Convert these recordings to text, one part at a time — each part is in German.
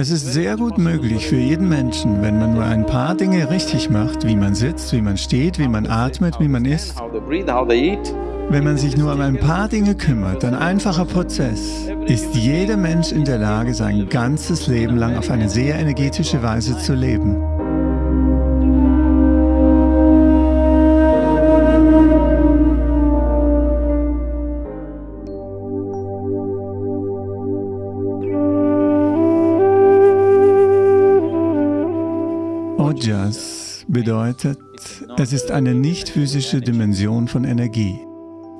Es ist sehr gut möglich für jeden Menschen, wenn man nur ein paar Dinge richtig macht, wie man sitzt, wie man steht, wie man atmet, wie man isst. Wenn man sich nur um ein paar Dinge kümmert, ein einfacher Prozess, ist jeder Mensch in der Lage, sein ganzes Leben lang auf eine sehr energetische Weise zu leben. Ojas bedeutet, es ist eine nicht physische Dimension von Energie.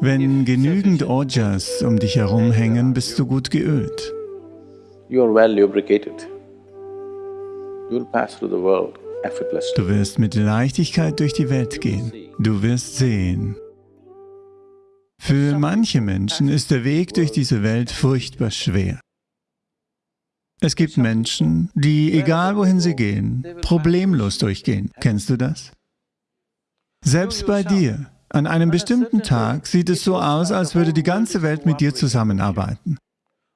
Wenn genügend Ojas um dich herum hängen, bist du gut geölt. Du wirst mit Leichtigkeit durch die Welt gehen. Du wirst sehen. Für manche Menschen ist der Weg durch diese Welt furchtbar schwer. Es gibt Menschen, die, egal wohin sie gehen, problemlos durchgehen. Kennst du das? Selbst bei dir, an einem bestimmten Tag sieht es so aus, als würde die ganze Welt mit dir zusammenarbeiten.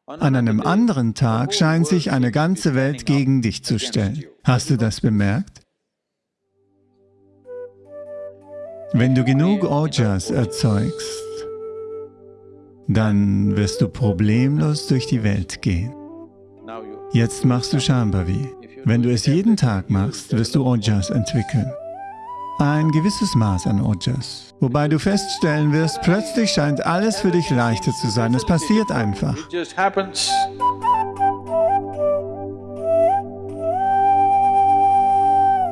An einem anderen Tag scheint sich eine ganze Welt gegen dich zu stellen. Hast du das bemerkt? Wenn du genug Ojas erzeugst, dann wirst du problemlos durch die Welt gehen. Jetzt machst du Shambhavi. Wenn du es jeden Tag machst, wirst du Ojas entwickeln. Ein gewisses Maß an Ojas. Wobei du feststellen wirst, plötzlich scheint alles für dich leichter zu sein. Es passiert einfach.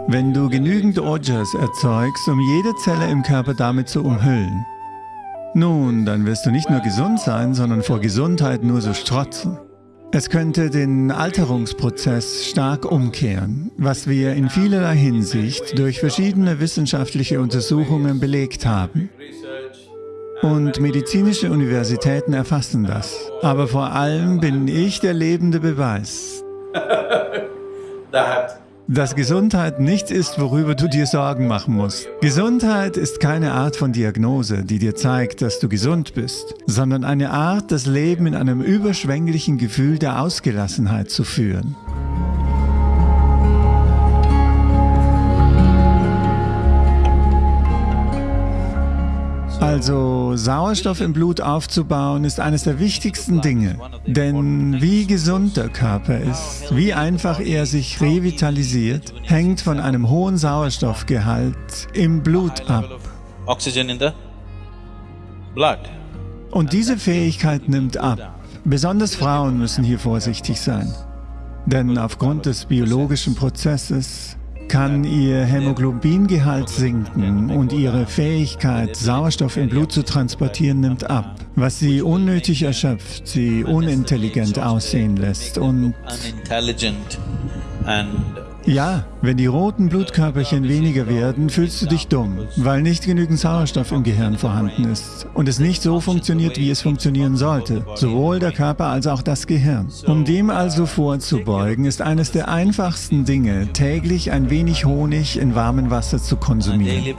Wenn du genügend Ojas erzeugst, um jede Zelle im Körper damit zu umhüllen, nun, dann wirst du nicht nur gesund sein, sondern vor Gesundheit nur so strotzen. Es könnte den Alterungsprozess stark umkehren, was wir in vielerlei Hinsicht durch verschiedene wissenschaftliche Untersuchungen belegt haben. Und medizinische Universitäten erfassen das. Aber vor allem bin ich der lebende Beweis. dass Gesundheit nichts ist, worüber du dir Sorgen machen musst. Gesundheit ist keine Art von Diagnose, die dir zeigt, dass du gesund bist, sondern eine Art, das Leben in einem überschwänglichen Gefühl der Ausgelassenheit zu führen. Also Sauerstoff im Blut aufzubauen ist eines der wichtigsten Dinge. Denn wie gesund der Körper ist, wie einfach er sich revitalisiert, hängt von einem hohen Sauerstoffgehalt im Blut ab. Und diese Fähigkeit nimmt ab. Besonders Frauen müssen hier vorsichtig sein. Denn aufgrund des biologischen Prozesses kann ihr Hämoglobingehalt sinken und ihre Fähigkeit, Sauerstoff im Blut zu transportieren, nimmt ab, was sie unnötig erschöpft, sie unintelligent aussehen lässt und ja, wenn die roten Blutkörperchen weniger werden, fühlst du dich dumm, weil nicht genügend Sauerstoff im Gehirn vorhanden ist und es nicht so funktioniert, wie es funktionieren sollte, sowohl der Körper als auch das Gehirn. Um dem also vorzubeugen, ist eines der einfachsten Dinge, täglich ein wenig Honig in warmem Wasser zu konsumieren.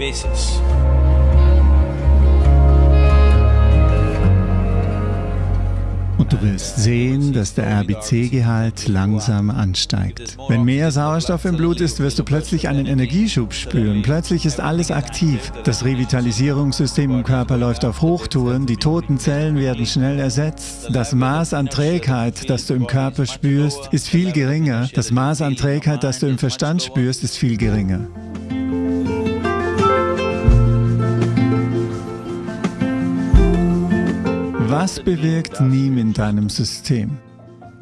Du wirst sehen, dass der RBC-Gehalt langsam ansteigt. Wenn mehr Sauerstoff im Blut ist, wirst du plötzlich einen Energieschub spüren. Plötzlich ist alles aktiv. Das Revitalisierungssystem im Körper läuft auf Hochtouren, die toten Zellen werden schnell ersetzt. Das Maß an Trägheit, das du im Körper spürst, ist viel geringer. Das Maß an Trägheit, das du im Verstand spürst, ist viel geringer. Was bewirkt Neem in deinem System?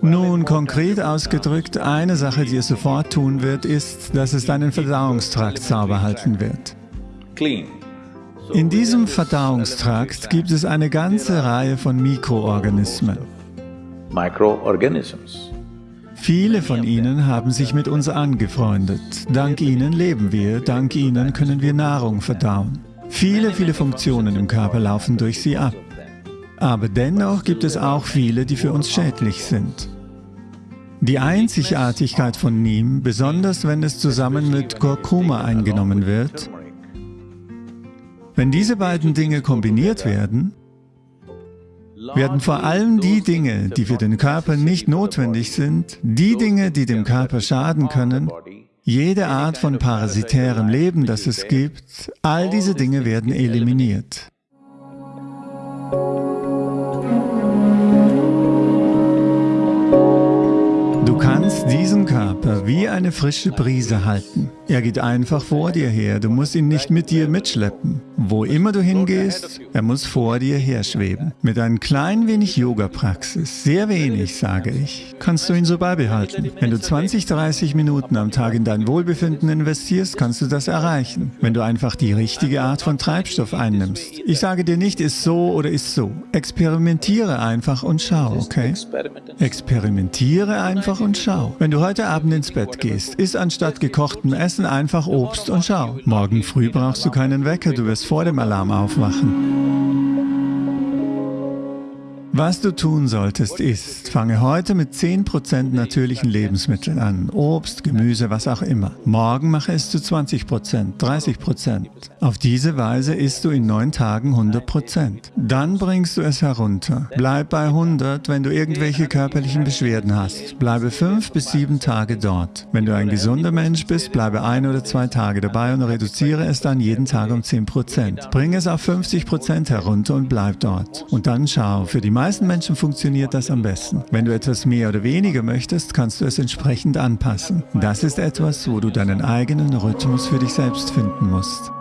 Nun, konkret ausgedrückt, eine Sache, die es sofort tun wird, ist, dass es deinen Verdauungstrakt sauber halten wird. In diesem Verdauungstrakt gibt es eine ganze Reihe von Mikroorganismen. Viele von ihnen haben sich mit uns angefreundet. Dank ihnen leben wir, dank ihnen können wir Nahrung verdauen. Viele, viele Funktionen im Körper laufen durch sie ab. Aber dennoch gibt es auch viele, die für uns schädlich sind. Die Einzigartigkeit von Neem, besonders wenn es zusammen mit Kurkuma eingenommen wird, wenn diese beiden Dinge kombiniert werden, werden vor allem die Dinge, die für den Körper nicht notwendig sind, die Dinge, die dem Körper schaden können, jede Art von parasitärem Leben, das es gibt, all diese Dinge werden eliminiert. Wie eine frische Brise halten. Er geht einfach vor dir her, du musst ihn nicht mit dir mitschleppen. Wo immer du hingehst, er muss vor dir her schweben. Mit ein klein wenig Yoga-Praxis, sehr wenig, sage ich, kannst du ihn so beibehalten. Wenn du 20, 30 Minuten am Tag in dein Wohlbefinden investierst, kannst du das erreichen. Wenn du einfach die richtige Art von Treibstoff einnimmst. Ich sage dir nicht, ist so oder ist so. Experimentiere einfach und schau, okay? Experimentiere einfach und schau. Wenn du heute Abend ins Bett gehst, isst anstatt gekochtem essen einfach Obst und schau. Morgen früh brauchst du keinen Wecker, du wirst vor dem Alarm aufwachen. Was du tun solltest ist, fange heute mit 10% natürlichen Lebensmitteln an. Obst, Gemüse, was auch immer. Morgen mache es zu 20%, 30%. Auf diese Weise isst du in neun Tagen 100%. Dann bringst du es herunter. Bleib bei 100, wenn du irgendwelche körperlichen Beschwerden hast. Bleibe fünf bis sieben Tage dort. Wenn du ein gesunder Mensch bist, bleibe ein oder zwei Tage dabei und reduziere es dann jeden Tag um 10%. Bring es auf 50% herunter und bleib dort. Und dann schau, für die meisten Menschen funktioniert das am besten. Wenn du etwas mehr oder weniger möchtest, kannst du es entsprechend anpassen. Das ist etwas, wo du deinen eigenen Rhythmus für dich selbst finden musst.